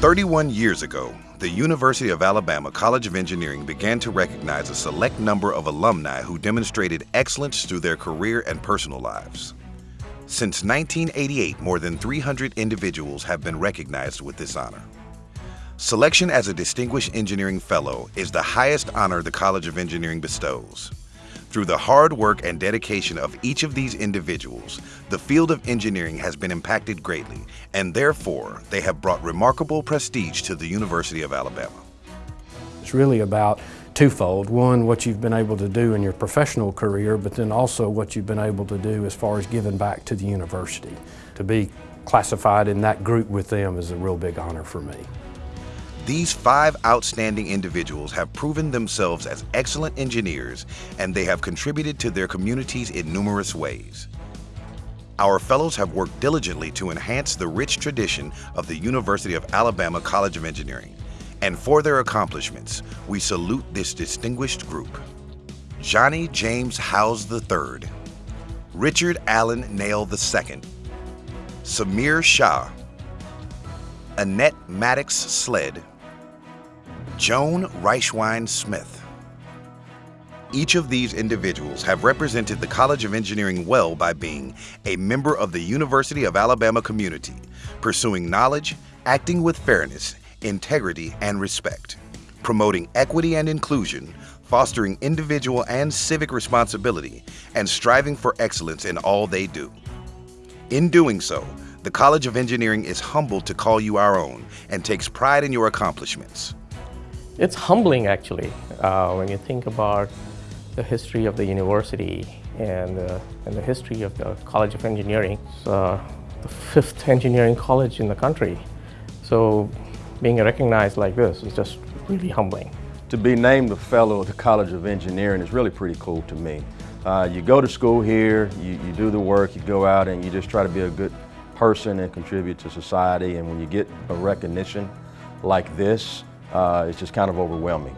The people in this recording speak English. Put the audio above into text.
31 years ago, the University of Alabama College of Engineering began to recognize a select number of alumni who demonstrated excellence through their career and personal lives. Since 1988, more than 300 individuals have been recognized with this honor. Selection as a Distinguished Engineering Fellow is the highest honor the College of Engineering bestows. Through the hard work and dedication of each of these individuals, the field of engineering has been impacted greatly, and therefore they have brought remarkable prestige to the University of Alabama. It's really about twofold. One, what you've been able to do in your professional career, but then also what you've been able to do as far as giving back to the university. To be classified in that group with them is a real big honor for me. These five outstanding individuals have proven themselves as excellent engineers and they have contributed to their communities in numerous ways. Our fellows have worked diligently to enhance the rich tradition of the University of Alabama College of Engineering. And for their accomplishments, we salute this distinguished group. Johnny James Howes III, Richard Allen Nail II, Samir Shah, Annette Maddox Sled, Joan Reichwein Smith. Each of these individuals have represented the College of Engineering well by being a member of the University of Alabama community, pursuing knowledge, acting with fairness, integrity, and respect, promoting equity and inclusion, fostering individual and civic responsibility, and striving for excellence in all they do. In doing so, the College of Engineering is humbled to call you our own and takes pride in your accomplishments. It's humbling actually uh, when you think about the history of the university and, uh, and the history of the College of Engineering. It's uh, the fifth engineering college in the country. So being recognized like this is just really humbling. To be named a fellow of the College of Engineering is really pretty cool to me. Uh, you go to school here, you, you do the work, you go out and you just try to be a good person and contribute to society and when you get a recognition like this, uh, it's just kind of overwhelming.